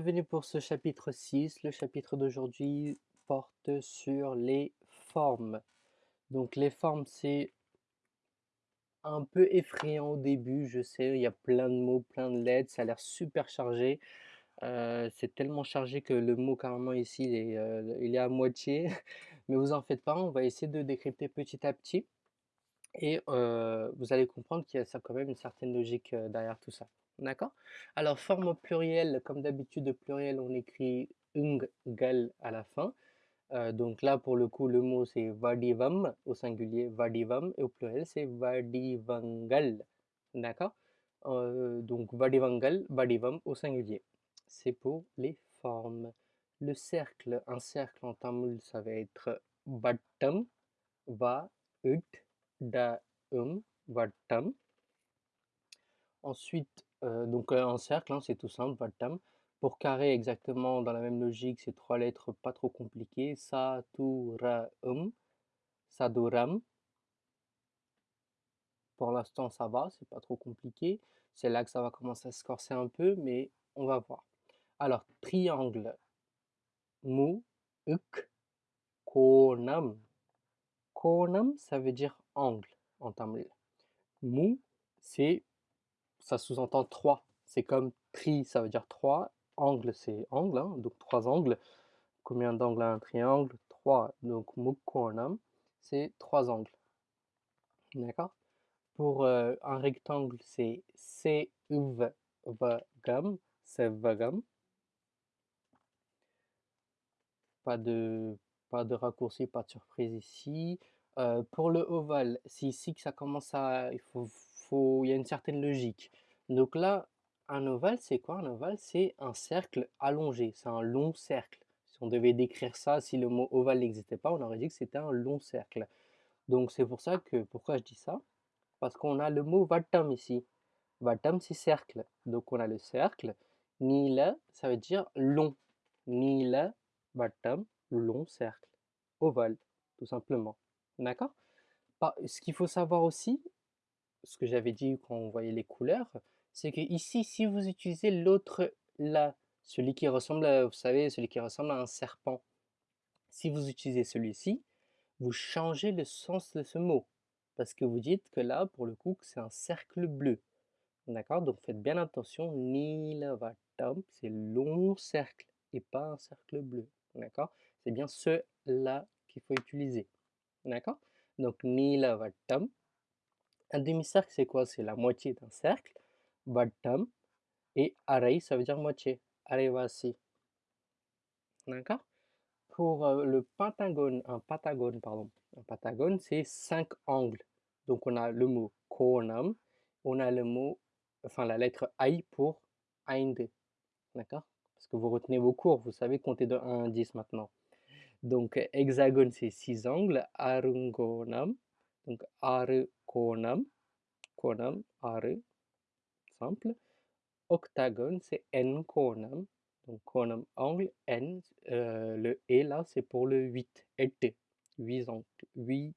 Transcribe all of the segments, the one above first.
Bienvenue pour ce chapitre 6. Le chapitre d'aujourd'hui porte sur les formes. Donc les formes, c'est un peu effrayant au début, je sais, il y a plein de mots, plein de lettres, ça a l'air super chargé. Euh, c'est tellement chargé que le mot carrément ici, il est, euh, il est à moitié. Mais vous en faites pas, on va essayer de décrypter petit à petit. Et vous allez comprendre qu'il y a quand même une certaine logique derrière tout ça. D'accord? Alors, forme au pluriel, comme d'habitude, au pluriel, on écrit ung, gal à la fin. Donc là, pour le coup, le mot c'est vadivam au singulier, vadivam, et au pluriel c'est vadivangal. D'accord? Donc vadivangal, vadivam au singulier. C'est pour les formes. Le cercle, un cercle en tamoul, ça va être vattam, va, ut, da, um, vattam. Ensuite, euh, donc un cercle, hein, c'est tout simple, Vattam. Pour carré, exactement dans la même logique, c'est trois lettres pas trop compliquées. Sa, tu, ra, um. Saduram. Pour l'instant, ça va, c'est pas trop compliqué. C'est là que ça va commencer à se corser un peu, mais on va voir. Alors, triangle. Mu, uk, konam. Konam, ça veut dire angle en tamil. Mu, c'est ça sous-entend trois. C'est comme tri, ça veut dire trois. Angle, c'est angle, hein, donc trois angles. Combien d'angles a un triangle? Trois. Donc mukkonam, c'est trois angles. D'accord? Pour euh, un rectangle, c'est sevagam, sevagam. Pas de, pas de raccourci, pas de surprise ici. Euh, pour le ovale, c'est ici que ça commence à... Il faut il y a une certaine logique. Donc là, un ovale, c'est quoi? Un ovale C'est un cercle allongé, c'est un long cercle. Si on devait décrire ça, si le mot ovale n'existait pas, on aurait dit que c'était un long cercle. Donc c'est pour ça que, pourquoi je dis ça? Parce qu'on a le mot vatam ici. Vatam, c'est cercle. Donc on a le cercle. Nila, ça veut dire long. Nila, vatam, long cercle. Ovale, tout simplement. D'accord? Ce qu'il faut savoir aussi, ce que j'avais dit quand on voyait les couleurs, c'est que ici, si vous utilisez l'autre là, celui qui ressemble à, vous savez, celui qui ressemble à un serpent, si vous utilisez celui-ci, vous changez le sens de ce mot. Parce que vous dites que là, pour le coup, c'est un cercle bleu. D'accord? Donc faites bien attention, Nilavatam, c'est long cercle et pas un cercle bleu. D'accord? C'est bien ce-là qu'il faut utiliser. D'accord? Donc Nilavatam, un demi-cercle, c'est quoi? C'est la moitié d'un cercle. Vattam. Et arai, ça veut dire moitié. Arevasi. D'accord? Pour euh, le pentagone, un pentagone, pardon. Un pentagone, c'est cinq angles. Donc on a le mot konam. On a le mot, enfin la lettre I pour ainde. D'accord? Parce que vous retenez vos cours, vous savez compter de 1 à 10 maintenant. Donc hexagone, c'est six angles. Arungonam. Donc aru konam, aru, simple. Octagone, c'est n konam, donc konam angle, n, euh, le et là c'est pour le 8, et 8 angles,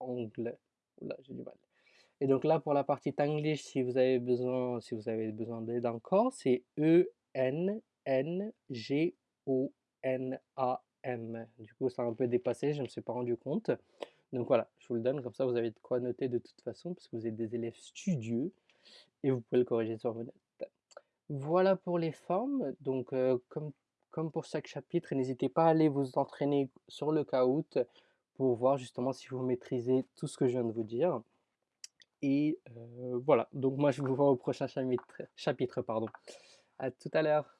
8 angles. Et donc là pour la partie Tanglish, si vous avez besoin, si vous avez besoin d'aide encore, c'est E N N G O N A M. Du coup, ça a un peu dépassé, je ne me suis pas rendu compte. Donc voilà, je vous le donne, comme ça vous avez de quoi noter de toute façon, parce que vous êtes des élèves studieux, et vous pouvez le corriger sur vos notes. Voilà pour les formes, donc euh, comme, pour chaque chapitre, n'hésitez pas à aller vous entraîner sur le Kahoot pour voir justement si vous maîtrisez tout ce que je viens de vous dire. Et euh, voilà, donc moi je vous vois au prochain chapitre. chapitre pardon. À tout à l'heure.